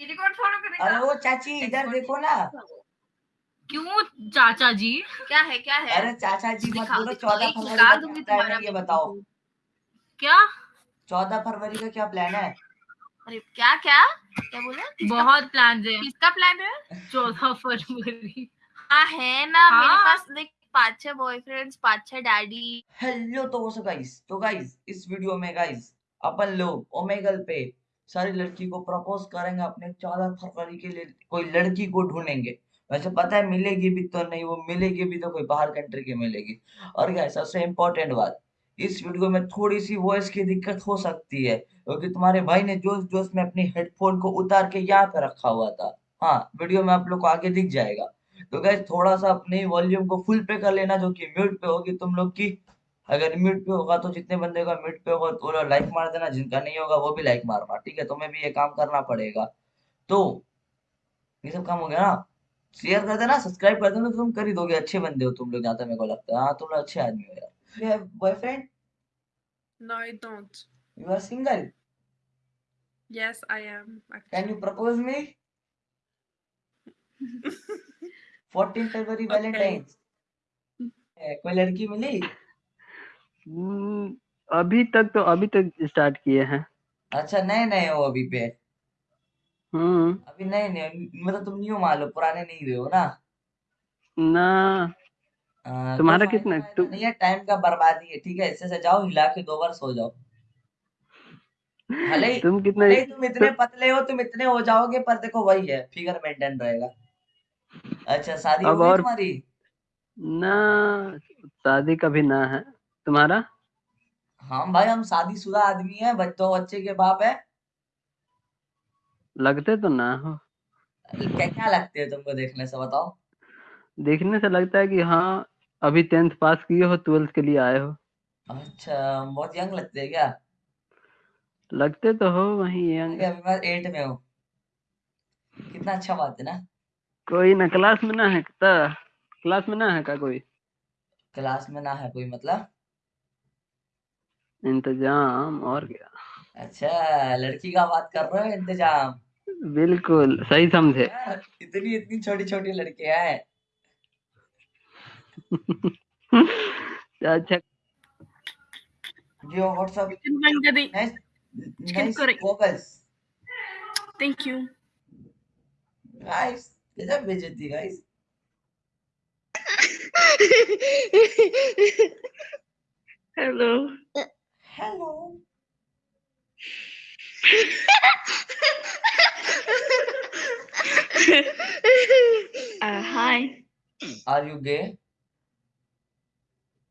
Record follow करेगा अरे वो चाची इधर देखो ना। क्यों चाचा जी? क्या है क्या है? अरे चाचा जी मत बोलो चौदह फरवरी का है ये बताओ। क्या? चौदह फरवरी का क्या प्लान है? अरे क्या क्या? क्या बोला? बहुत प्लान है। किसका प्लान है? चौदह फरवरी। हाँ है ना मेरे हाँ। पास लाइक पाँच छह बॉयफ्रेंड्स पाँच छह डैडी हेलो तो वो गाइस तो गाइस इस वीडियो में गाइस अपन लोग ओमेगल पे। सारी लड़की को प्रपोज करेंगे अपने चौदह फरवरी के लिए, कोई लड़की को ढूंढेंगे। वैसे पता है, मिलेगी भी तो नहीं, वो मिलेगी भी तो कोई बाहर कंट्री की मिलेगी। और क्या सबसे इम्पोर्टेंट बात, इस वीडियो में थोड़ी सी वॉइस की दिक्कत हो सकती है, क्योंकि तुम्हारे भाई ने जोश जोश में अपनी हेडफोन को उतार के यहाँ पे रखा हुआ था। हाँ वीडियो में आप लोग को आगे दिख जाएगा। तो गैस थोड़ा सा अपने वॉल्यूम को फुल पे कर लेना, जो कि म्यूट पे होगी तुम लोग की। अगर म्यूट पे होगा तो जितने बंदे का म्यूट पे होगा तो लाइक मार देना जिनका नहीं होगा वो भी लाइक मारना ठीक है? तुम्हें भी ये काम करना पड़ेगा। तो ये सब काम हो गया ना? शेयर कर देना सब्सक्राइब कर देना तुम कर ही दोगे अच्छे बंदे हो तुम लोग जहाँ तक मेरे को लगता है। हाँ तुम लोग अच्छे आदमी हो यार। You have boyfriend No, I don't. You are single Yes, I am. Can you propose me 14 February Valentine's कोई लड़की मिली? हम्म, अभी तक तो अभी तक स्टार्ट किए हैं। अच्छा नए नए हो अभी पे? हम्म। अभी नए नए मतलब तुम न्यू मान लो पुराने नहीं हुए हो ना? ना। आ, तुम्हारा कोई कितना- फ़ायदा तुम- नहीं है टाइम का बर्बादी है ठीक है? इससे से जाओ हिला के दो बार सो जाओ। भले ही तुम कितने भले ही तुम इतने पतले हो तुम इतने हो जाओगे पर देखो वही है फिगर मेंटेन रहेगा। अच्छा शादी हो अब गई और- तुम्हारी? ना शादी का भी ना है। तुम्हारा? हाँ भाई हम शादीशुदा आदमी है बच्चों बच्चे के बाप है। लगते तो ना हो। क्या क्या लगते है तुमको देखने से बताओ। देखने से लगता है कि हाँ अभी टेंथ पास किए हो ट्वेल्थ के लिए आए हो। अच्छा बहुत यंग लगते हैं क्या? लगते तो हो वही यंग अभी मैं एट में हूँ। कितना अच्छा बात है ना। कोई ना क्लास में ना है का क्लास में ना है का कोई? क्लास में ना है कोई मतलब? इंतज़ाम और क्या। अच्छा लड़की का बात कर रहे हो इंतज़ाम? बिल्कुल सही समझे। इतनी इतनी छोटी छोटी लड़कियाँ हैं। अच्छा। करें। Vocals Thank you. गाइस गजब बेइज्जती guys hello. uh, hi. Are you gay?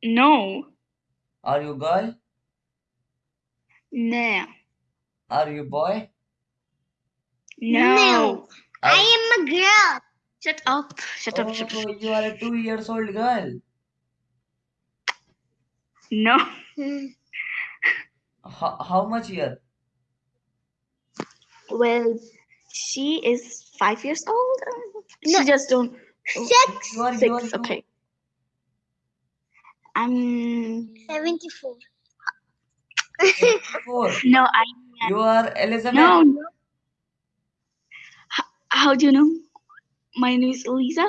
No. Are you girl? No. Are you boy? No. no. I am a girl. Shut up. Shut oh, up. Shut up. You are a two years old girl. No. Hmm how, how much year Well, she is five years old. She just don't. you are you are Six. you Okay. I'm. 74. four No, I. you are Elizabeth No. no. H- how do you know? My name is Elisa.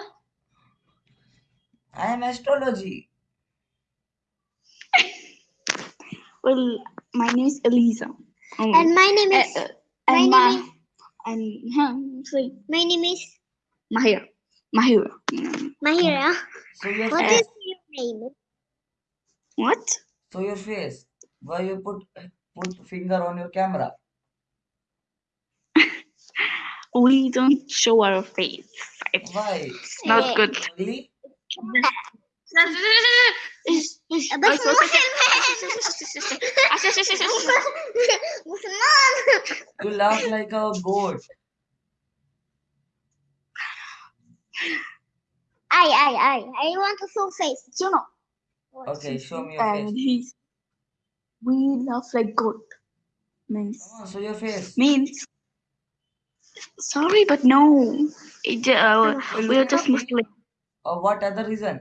I am astrology well, my name is Elisa. Um, and my name eh, is. Uh, and my, name is, and huh, sorry. my name is Mahira. Mahira. Mahira. So your what your name? What? So your face. Why you put put finger on your camera? we don't show our face. It's Why? not eh. good. Really? it's, it's, it's, you laugh like a goat I I I I want to show face. Juno. okay show me your And face he's. We laugh like goat. Means come on show your face means. Sorry, but no. It, uh, we are just Muslim. or what other reason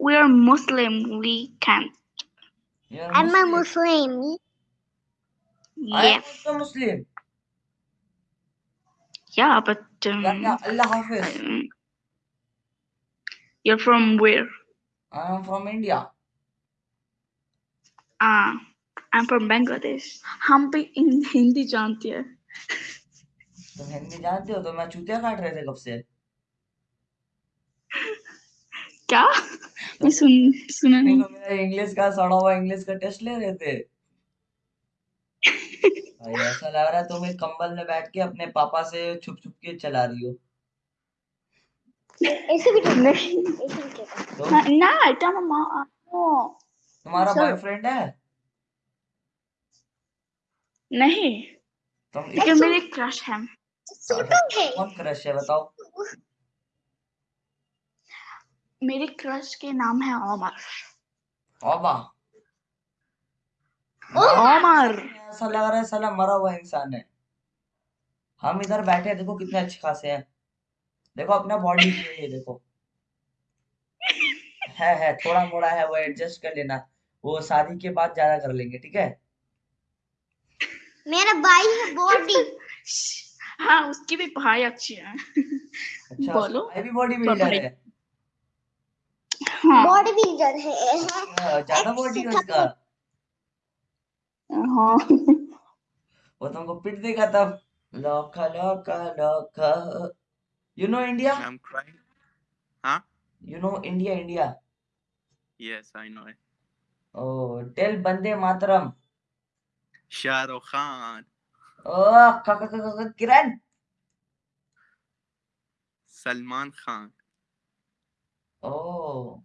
We are Muslim. We can't. you are I'm a Muslim Muslim. I am Yes. also Muslim Yeah, but um, Yeah, yeah, Allah Hafiz. um, you're from where? I am from India. Ah, I'm from Bangladesh. हम भी इन- हिंदी जानते हैं तुम हिंदी जानते हो तो मैं चूतिया काट रहे थे कब से क्या मैं सुन सुना नहीं। मेरा इंग्लिश का सड़ा हुआ इंग्लिश का टेस्ट ले रहे थे। भाई ऐसा लग रहा है तुम्हें कंबल में बैठ के अपने पापा से छुप छुप के चला रही हो। ऐसे भी तुमने ऐसे भी कहता तो? हाँ, ना बेटा तो मामा तो तुम्हारा बॉयफ्रेंड है? नहीं। तुम लेकिन मेरे क्रश है। कौन क्रश है बताओ? मेरे क्रश के नाम है ओमर ओबा ओमर ऐसा लग रहा है साला मरा हुआ इंसान है। हम इधर बैठे हैं देखो कितने अच्छे खासे हैं। देखो अपना बॉडी ये देखो। है है थोड़ा मोड़ा है वो एडजस्ट कर लेना। वो शादी के बाद ज़्यादा कर लेंगे ठीक है? मेरा भाई है बॉडी हाँ उसकी भी भाई अच्छी है। अच्छा बोलो। भाई भी बॉडी बिल्डर हाँ। बॉडी बिल्डर है हाँ, ज़्यादा बॉडी है उसका हाँ। वो तुमको पिट देगा तब। लौका लौका लौका। You know India I'm crying. Huh? You know India India Yes, I know it. ओ टेल बंदे मातरम Rukh Khan, ओ क- क- क- क- किरण Salman Khan, Oh.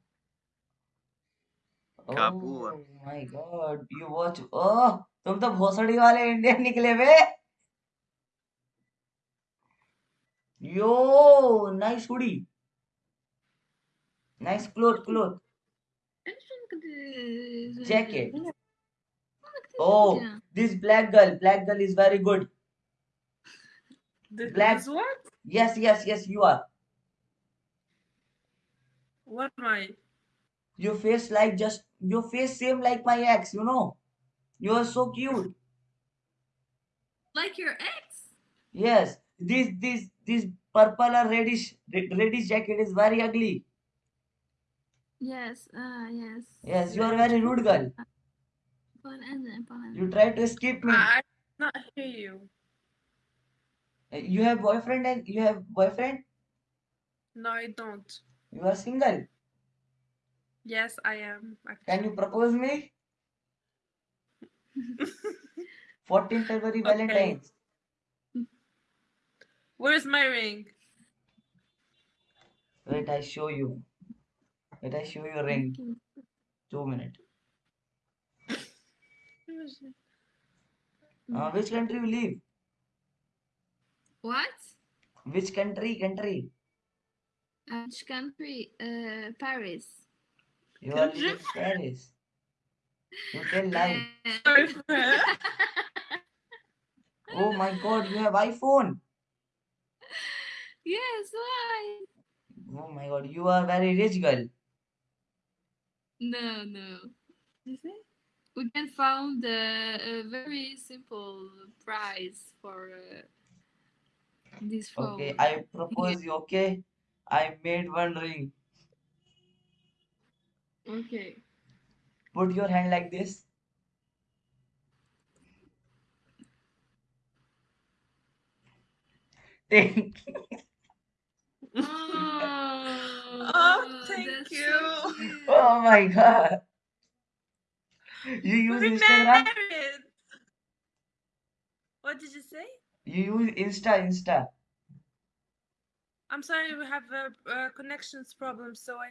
तुम तो भोसड़ी वाले इंडियन निकले बे। Yo nice hoodie nice cloth cloth jacket oh this black girl black girl is very good black yes yes yes you are what my your face like just your face same like my ex, you know. You are so cute. Like your ex? Yes, this this this purple or reddish reddish jacket is very ugly. Yes, uh, yes. Yes, you are very rude girl. You try to skip me. I I not hear you. Uh, You have boyfriend and you have boyfriend. No, I don't. You are single. Yes, I am. Can you propose me? 14 February Okay. Valentine's. Where's my ring? Wait, I show you. Wait, I show you ring. Two minutes. Where is? Uh, which country you live? What? Which country? Country. Uh, Which country? Uh, Paris. You are in Paris. You tell lie. Sorry for her. Oh my God, you have iPhone. Yes, why? Oh my God, you are very rich girl. No, no. You see? We can found uh, a very simple price for uh, this phone. Okay, I propose you. Okay, I made one ring. Okay. Put your hand like this. Take. Oh, oh, thank that's so you. Oh my God. You use We're Instagram? married. What did you say? You use Insta, Insta. I'm sorry, we have a, a connections problem, so I